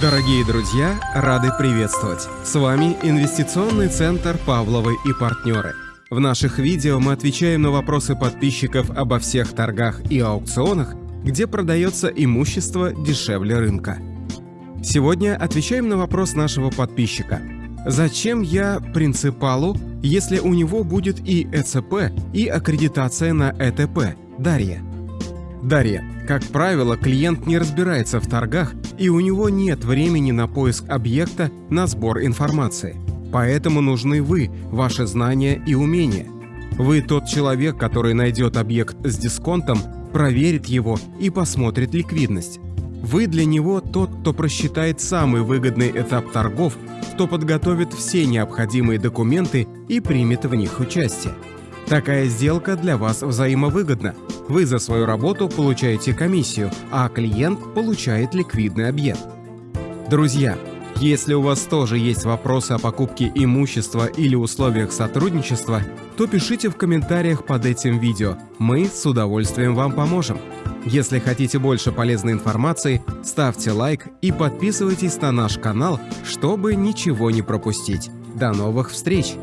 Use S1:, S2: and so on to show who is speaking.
S1: Дорогие друзья, рады приветствовать! С вами Инвестиционный центр «Павловы и партнеры». В наших видео мы отвечаем на вопросы подписчиков обо всех торгах и аукционах, где продается имущество дешевле рынка. Сегодня отвечаем на вопрос нашего подписчика. Зачем я принципалу, если у него будет и ЭЦП, и аккредитация на ЭТП? Дарья. Дарья, как правило, клиент не разбирается в торгах, и у него нет времени на поиск объекта, на сбор информации. Поэтому нужны вы, ваши знания и умения. Вы тот человек, который найдет объект с дисконтом, проверит его и посмотрит ликвидность. Вы для него тот, кто просчитает самый выгодный этап торгов, кто подготовит все необходимые документы и примет в них участие. Такая сделка для вас взаимовыгодна. Вы за свою работу получаете комиссию, а клиент получает ликвидный объект. Друзья, если у вас тоже есть вопросы о покупке имущества или условиях сотрудничества, то пишите в комментариях под этим видео, мы с удовольствием вам поможем. Если хотите больше полезной информации, ставьте лайк и подписывайтесь на наш канал, чтобы ничего не пропустить. До новых встреч!